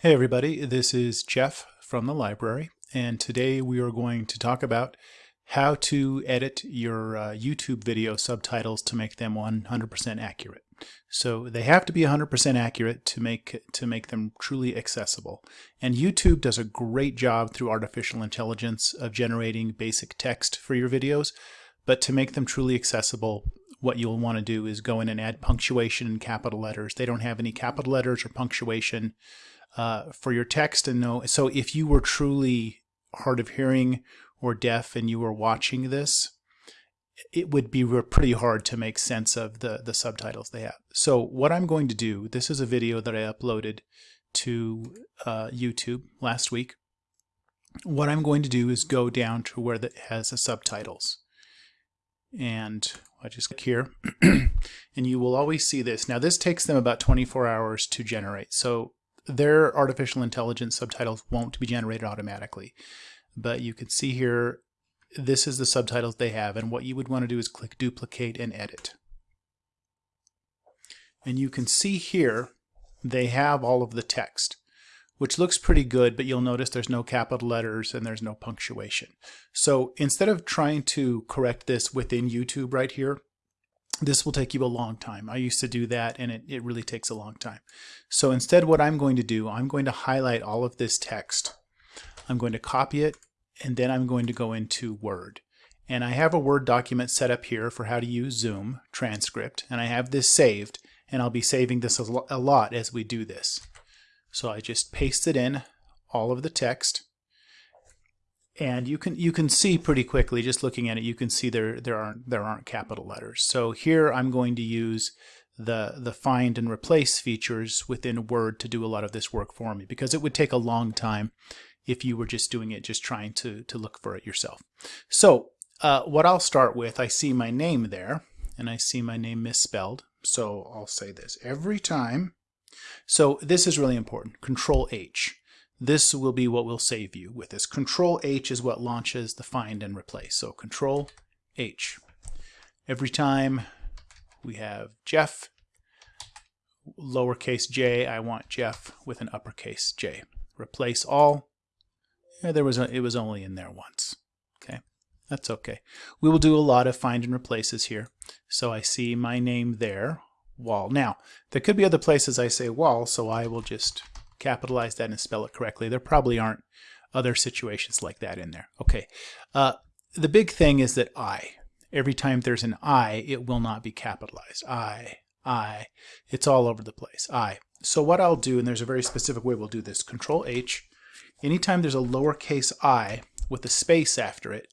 Hey everybody, this is Jeff from the library and today we are going to talk about how to edit your uh, YouTube video subtitles to make them 100% accurate. So they have to be 100% accurate to make to make them truly accessible. And YouTube does a great job through artificial intelligence of generating basic text for your videos, but to make them truly accessible, what you'll want to do is go in and add punctuation in capital letters. They don't have any capital letters or punctuation uh, for your text and know. So if you were truly hard of hearing or deaf and you were watching this, it would be pretty hard to make sense of the, the subtitles they have. So what I'm going to do, this is a video that I uploaded to uh, YouTube last week. What I'm going to do is go down to where it has the subtitles. And I just click here and you will always see this. Now this takes them about 24 hours to generate. So their artificial intelligence subtitles won't be generated automatically. But you can see here, this is the subtitles they have. And what you would want to do is click duplicate and edit. And you can see here, they have all of the text, which looks pretty good, but you'll notice there's no capital letters and there's no punctuation. So instead of trying to correct this within YouTube right here, this will take you a long time. I used to do that and it, it really takes a long time. So instead what I'm going to do, I'm going to highlight all of this text. I'm going to copy it and then I'm going to go into Word. And I have a Word document set up here for how to use Zoom transcript and I have this saved and I'll be saving this a lot as we do this. So I just paste it in, all of the text, and you can you can see pretty quickly just looking at it you can see there there aren't there aren't capital letters. So here I'm going to use the the find and replace features within Word to do a lot of this work for me because it would take a long time if you were just doing it just trying to to look for it yourself. So uh, what I'll start with I see my name there and I see my name misspelled. So I'll say this. Every time so this is really important. Control H this will be what will save you with this. Control H is what launches the find and replace. So Control H. Every time we have Jeff, lowercase j, I want Jeff with an uppercase j. Replace all. Yeah, there was a, it was only in there once. Okay, that's okay. We will do a lot of find and replaces here. So I see my name there, wall. Now, there could be other places I say wall, so I will just capitalize that and spell it correctly. There probably aren't other situations like that in there. Okay. Uh, the big thing is that I. Every time there's an I, it will not be capitalized. I, I. It's all over the place. I. So what I'll do, and there's a very specific way we'll do this, Control H. Anytime there's a lowercase i with a space after it,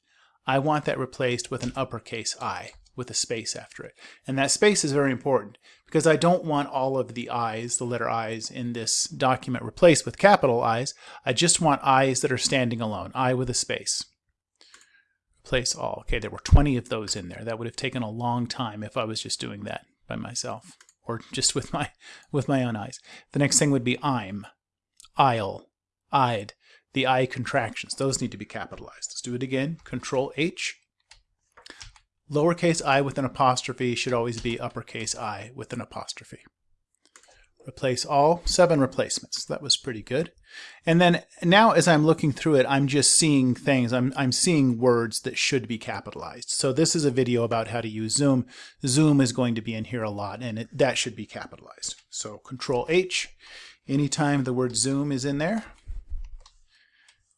I want that replaced with an uppercase I with a space after it. And that space is very important because I don't want all of the I's, the letter I's in this document replaced with capital I's. I just want I's that are standing alone, I with a space. Replace all. Okay, there were 20 of those in there. That would have taken a long time if I was just doing that by myself or just with my with my own eyes. The next thing would be I'm, I'll, I'd. The I contractions, those need to be capitalized. Let's do it again. Control H, Lowercase i with an apostrophe should always be uppercase i with an apostrophe. Replace all, seven replacements. That was pretty good. And then now as I'm looking through it, I'm just seeing things. I'm, I'm seeing words that should be capitalized. So this is a video about how to use Zoom. Zoom is going to be in here a lot and it, that should be capitalized. So Control H, anytime the word Zoom is in there,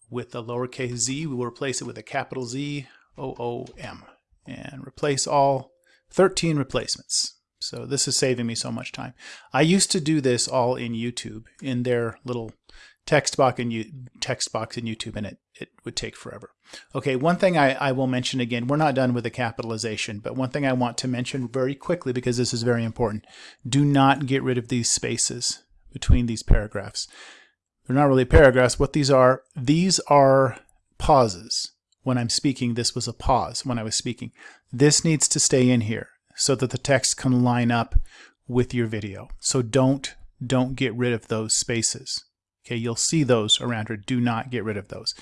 with a lowercase z, we will replace it with a capital Z, O-O-M and replace all 13 replacements. So this is saving me so much time. I used to do this all in YouTube in their little text box in, text box in YouTube and it, it would take forever. Okay, one thing I, I will mention again, we're not done with the capitalization, but one thing I want to mention very quickly because this is very important. Do not get rid of these spaces between these paragraphs. They're not really paragraphs. What these are, these are pauses when I'm speaking, this was a pause when I was speaking. This needs to stay in here so that the text can line up with your video. So don't, don't get rid of those spaces. Okay, you'll see those around here. Do not get rid of those.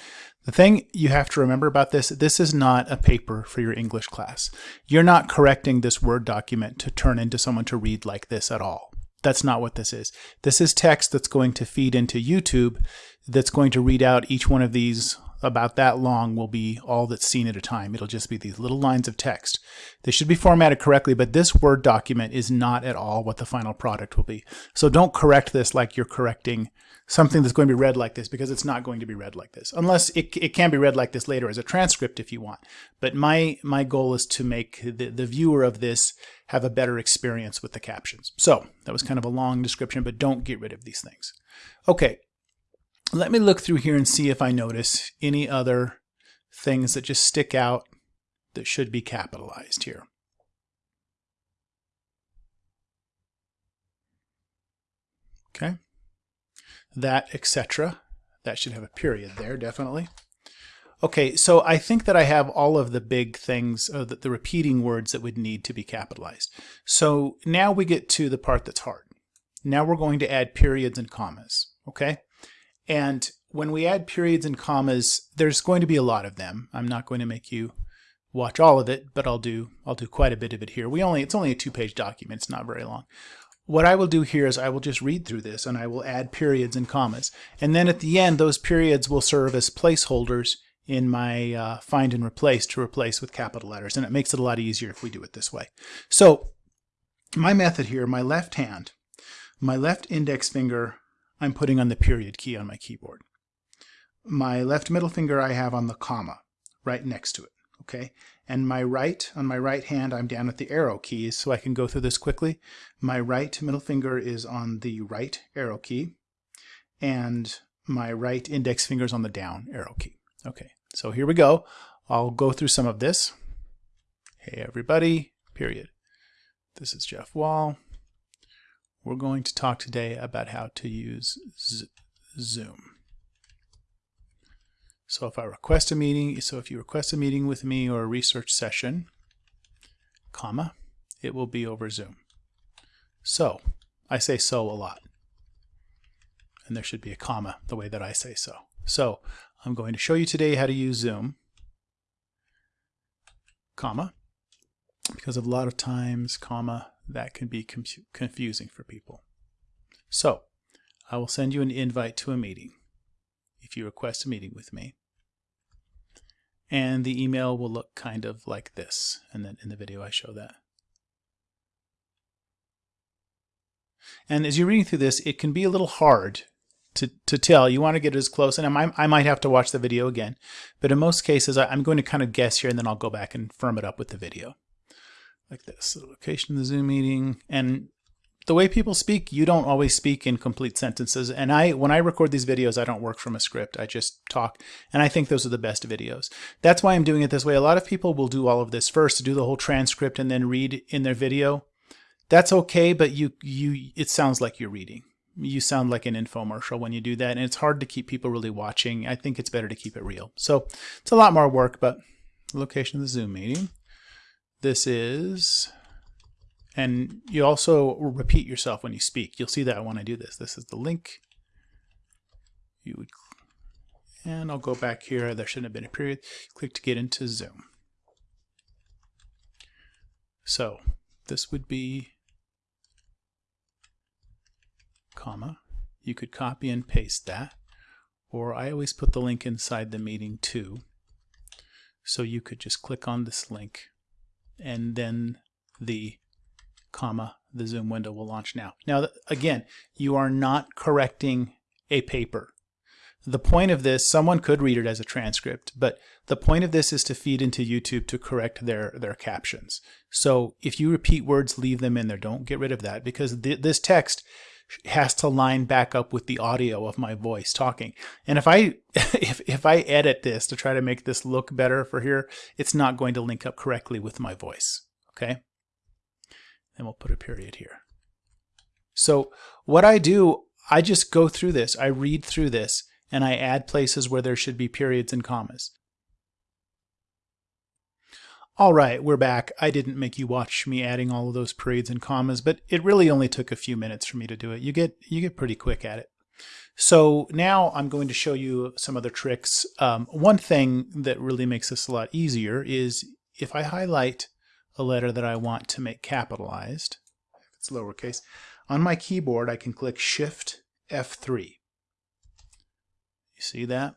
The thing you have to remember about this, this is not a paper for your English class. You're not correcting this Word document to turn into someone to read like this at all. that's not what this is. This is text that's going to feed into YouTube that's going to read out each one of these about that long will be all that's seen at a time. It'll just be these little lines of text. They should be formatted correctly, but this Word document is not at all what the final product will be. So don't correct this like you're correcting something that's going to be read like this because it's not going to be read like this unless it, it can be read like this later as a transcript if you want but my my goal is to make the, the viewer of this have a better experience with the captions so that was kind of a long description but don't get rid of these things okay let me look through here and see if I notice any other things that just stick out that should be capitalized here okay that, etc. That should have a period there, definitely. Okay, so I think that I have all of the big things, uh, the, the repeating words that would need to be capitalized. So now we get to the part that's hard. Now we're going to add periods and commas, okay? And when we add periods and commas, there's going to be a lot of them. I'm not going to make you watch all of it, but I'll do I'll do quite a bit of it here. We only it's only a two-page document, it's not very long. What I will do here is I will just read through this and I will add periods and commas. And then at the end, those periods will serve as placeholders in my uh, find and replace to replace with capital letters. And it makes it a lot easier if we do it this way. So my method here, my left hand, my left index finger, I'm putting on the period key on my keyboard. My left middle finger I have on the comma right next to it. Okay, and my right, on my right hand, I'm down at the arrow keys so I can go through this quickly. My right middle finger is on the right arrow key, and my right index finger is on the down arrow key. Okay, so here we go. I'll go through some of this. Hey everybody, period. This is Jeff Wall. We're going to talk today about how to use Zoom. So if I request a meeting, so if you request a meeting with me or a research session, comma, it will be over Zoom. So, I say so a lot. And there should be a comma the way that I say so. So, I'm going to show you today how to use Zoom, comma, because a lot of times, comma, that can be confusing for people. So, I will send you an invite to a meeting if you request a meeting with me and the email will look kind of like this and then in the video I show that. And as you're reading through this, it can be a little hard to, to tell. You want to get as close, and I might, I might have to watch the video again. But in most cases, I, I'm going to kind of guess here, and then I'll go back and firm it up with the video. Like this, the location of the Zoom meeting. And the way people speak, you don't always speak in complete sentences. And I, when I record these videos, I don't work from a script. I just talk. And I think those are the best videos. That's why I'm doing it this way. A lot of people will do all of this first do the whole transcript and then read in their video. That's okay, but you, you, it sounds like you're reading. You sound like an infomercial when you do that. And it's hard to keep people really watching. I think it's better to keep it real. So it's a lot more work, but location of the Zoom meeting. This is and you also repeat yourself when you speak. You'll see that when I do this. This is the link. You would, and I'll go back here. There shouldn't have been a period. Click to get into Zoom. So this would be comma. You could copy and paste that. Or I always put the link inside the meeting too. So you could just click on this link and then the comma, the Zoom window will launch now. Now, again, you are not correcting a paper. The point of this, someone could read it as a transcript, but the point of this is to feed into YouTube to correct their, their captions. So if you repeat words, leave them in there. Don't get rid of that because th this text has to line back up with the audio of my voice talking. And if I if, if I edit this to try to make this look better for here, it's not going to link up correctly with my voice. Okay? and we'll put a period here. So what I do, I just go through this. I read through this and I add places where there should be periods and commas. All right, we're back. I didn't make you watch me adding all of those periods and commas, but it really only took a few minutes for me to do it. You get you get pretty quick at it. So now I'm going to show you some other tricks. Um, one thing that really makes this a lot easier is if I highlight a letter that I want to make capitalized, if it's lowercase, On my keyboard, I can click Shift F3. You see that?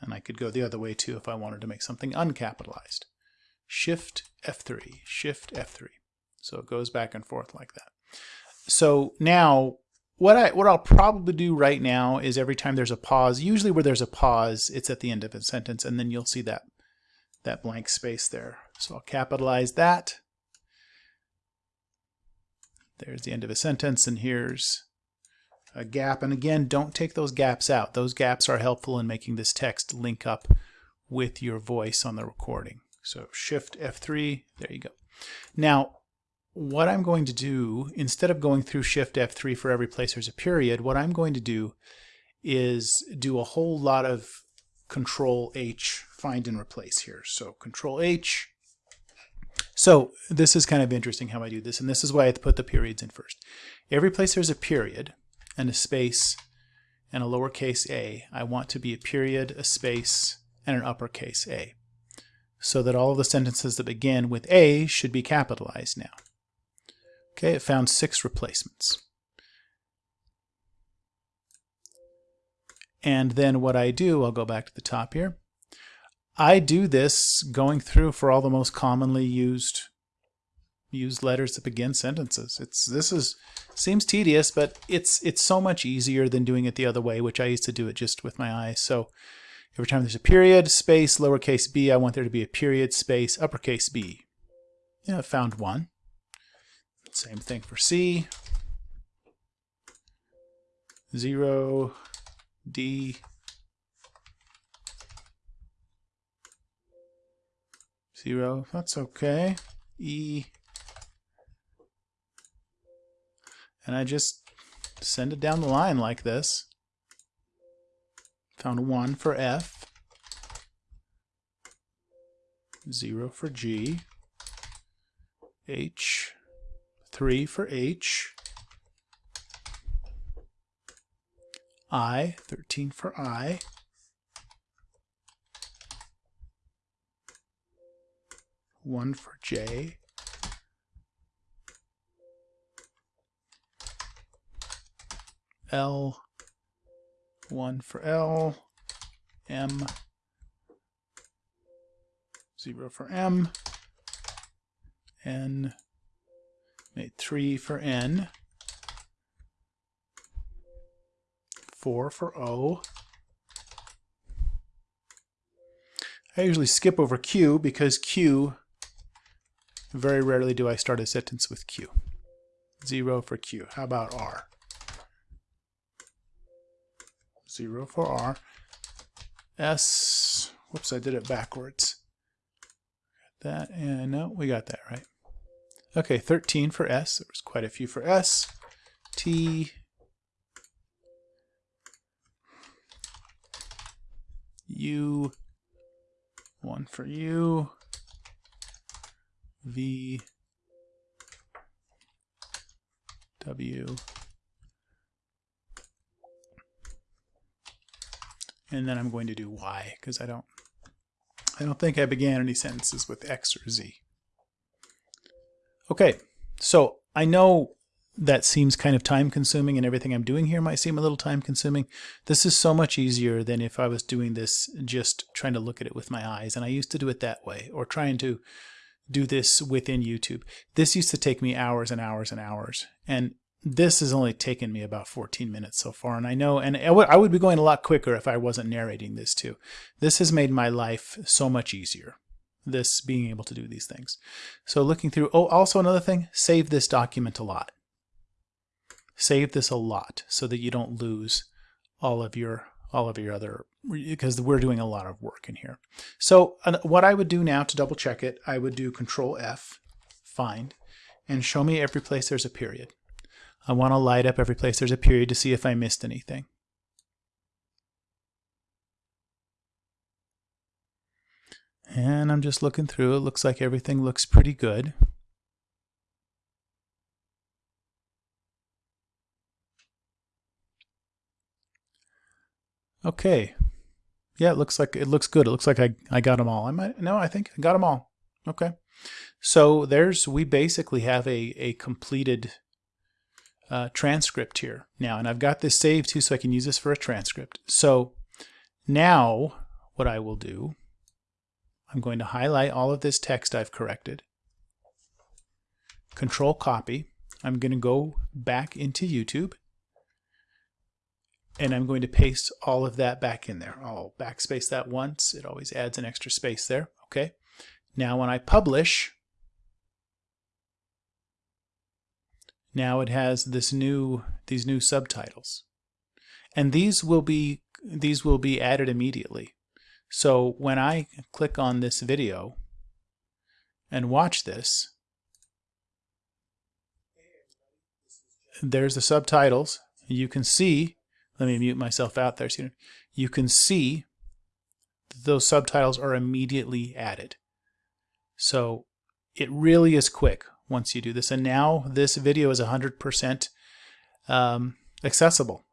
And I could go the other way too if I wanted to make something uncapitalized. Shift F3, Shift F3. So it goes back and forth like that. So now what I what I'll probably do right now is every time there's a pause, usually where there's a pause, it's at the end of a sentence, and then you'll see that that blank space there. So I'll capitalize that. There's the end of a sentence, and here's a gap. And again, don't take those gaps out. Those gaps are helpful in making this text link up with your voice on the recording. So Shift F3, there you go. Now, what I'm going to do, instead of going through Shift F3 for every place there's a period, what I'm going to do is do a whole lot of Control H, find and replace here. So Control H. So this is kind of interesting how I do this, and this is why I put the periods in first. Every place there's a period and a space and a lowercase a, I want to be a period, a space, and an uppercase a. So that all of the sentences that begin with a should be capitalized now. Okay, it found six replacements. And then what I do, I'll go back to the top here. I do this going through for all the most commonly used used letters that begin sentences. It's this is seems tedious, but it's it's so much easier than doing it the other way, which I used to do it just with my eyes. So every time there's a period, space, lowercase b, I want there to be a period, space, uppercase b. Yeah, I found one. Same thing for C. 0, D, 0, that's okay. E, and I just send it down the line like this. Found 1 for F, 0 for G, H, 3 for H, I, 13 for I, one for J, L, one for L, M, zero for M, N, Made 3 for N. 4 for O. I usually skip over Q because Q, very rarely do I start a sentence with Q. 0 for Q. How about R? 0 for R. S, whoops, I did it backwards. Got that, and no, we got that right. Okay, 13 for S. There was quite a few for S. T. U. One for U. V. W. And then I'm going to do Y because I don't I don't think I began any sentences with X or Z. Okay, so I know that seems kind of time consuming and everything I'm doing here might seem a little time consuming. This is so much easier than if I was doing this just trying to look at it with my eyes. And I used to do it that way or trying to do this within YouTube. This used to take me hours and hours and hours. And this has only taken me about 14 minutes so far. And I know, and I would be going a lot quicker if I wasn't narrating this too. This has made my life so much easier this being able to do these things. So looking through, oh, also another thing, save this document a lot. Save this a lot so that you don't lose all of your all of your other because we're doing a lot of work in here. So what I would do now to double check it, I would do control F, find, and show me every place there's a period. I want to light up every place there's a period to see if I missed anything. And I'm just looking through. It looks like everything looks pretty good. Okay. Yeah, it looks like it looks good. It looks like I, I got them all. I might no, I think I got them all. Okay. So there's we basically have a, a completed uh, transcript here now, and I've got this saved too, so I can use this for a transcript. So now what I will do, I'm going to highlight all of this text I've corrected, control copy. I'm going to go back into YouTube and I'm going to paste all of that back in there. I'll backspace that once. It always adds an extra space there. Okay. Now when I publish, now it has this new these new subtitles. And these will be these will be added immediately. So when I click on this video and watch this, there's the subtitles. You can see, let me mute myself out there. So you can see those subtitles are immediately added. So it really is quick once you do this. And now this video is 100% um, accessible.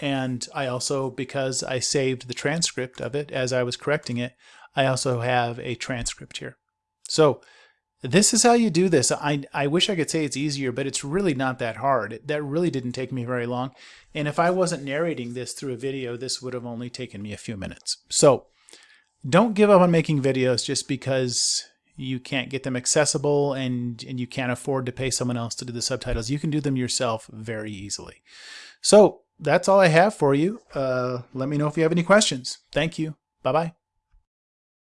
And I also, because I saved the transcript of it as I was correcting it, I also have a transcript here. So this is how you do this. I, I wish I could say it's easier, but it's really not that hard. That really didn't take me very long. And if I wasn't narrating this through a video, this would have only taken me a few minutes. So don't give up on making videos just because you can't get them accessible and, and you can't afford to pay someone else to do the subtitles. You can do them yourself very easily. So that's all I have for you. Uh, let me know if you have any questions. Thank you. Bye-bye.